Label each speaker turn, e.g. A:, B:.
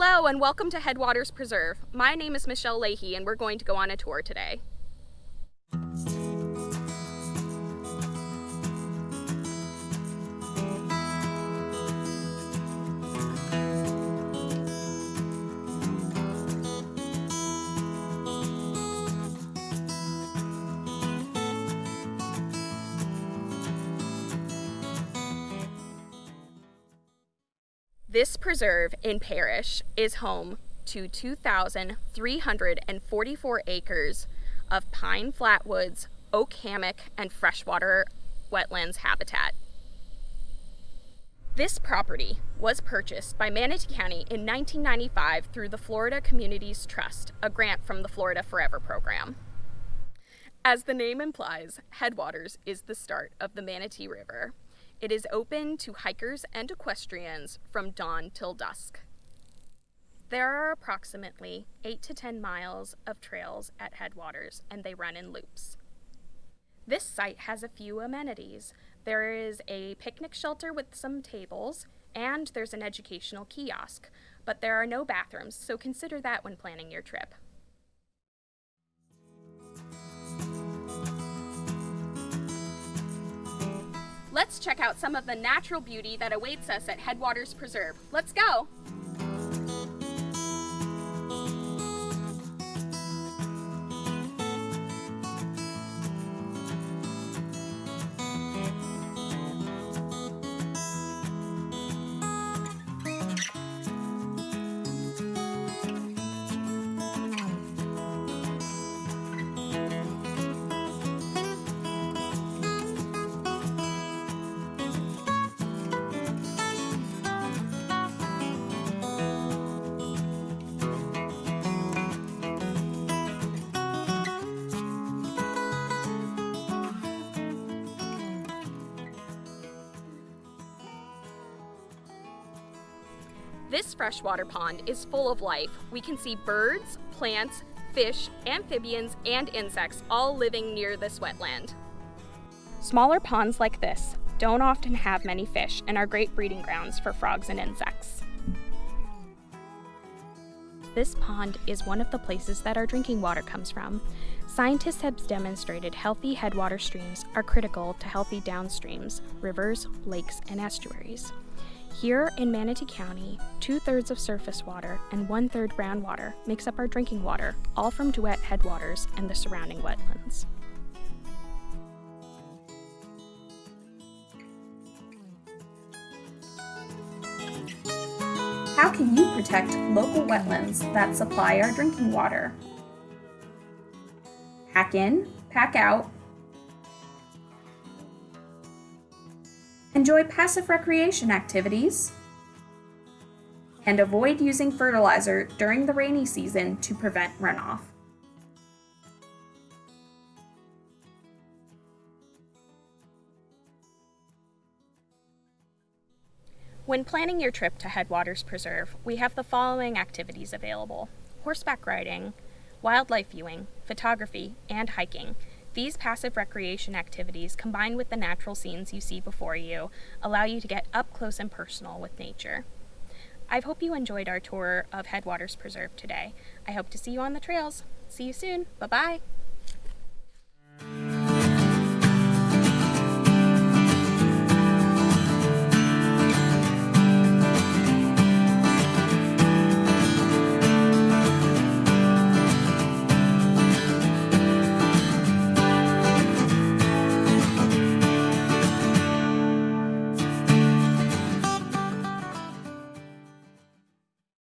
A: Hello and welcome to Headwaters Preserve. My name is Michelle Leahy and we're going to go on a tour today. This preserve in Parrish is home to 2,344 acres of pine flatwoods, oak hammock, and freshwater wetlands habitat. This property was purchased by Manatee County in 1995 through the Florida Communities Trust, a grant from the Florida Forever program. As the name implies, Headwaters is the start of the Manatee River. It is open to hikers and equestrians from dawn till dusk. There are approximately 8 to 10 miles of trails at Headwaters and they run in loops. This site has a few amenities. There is a picnic shelter with some tables and there's an educational kiosk, but there are no bathrooms, so consider that when planning your trip. Let's check out some of the natural beauty that awaits us at Headwaters Preserve. Let's go! This freshwater pond is full of life. We can see birds, plants, fish, amphibians, and insects all living near this wetland. Smaller ponds like this don't often have many fish and are great breeding grounds for frogs and insects. This pond is one of the places that our drinking water comes from. Scientists have demonstrated healthy headwater streams are critical to healthy downstreams, rivers, lakes, and estuaries. Here in Manatee County, two thirds of surface water and one third groundwater makes up our drinking water, all from DeWitt headwaters and the surrounding wetlands.
B: How can you protect local wetlands that supply our drinking water? Pack in, pack out, enjoy passive recreation activities, and avoid using fertilizer during the rainy season to prevent runoff.
A: When planning your trip to Headwaters Preserve, we have the following activities available. Horseback riding, wildlife viewing, photography, and hiking these passive recreation activities, combined with the natural scenes you see before you, allow you to get up close and personal with nature. I hope you enjoyed our tour of Headwaters Preserve today. I hope to see you on the trails. See you soon. Bye-bye.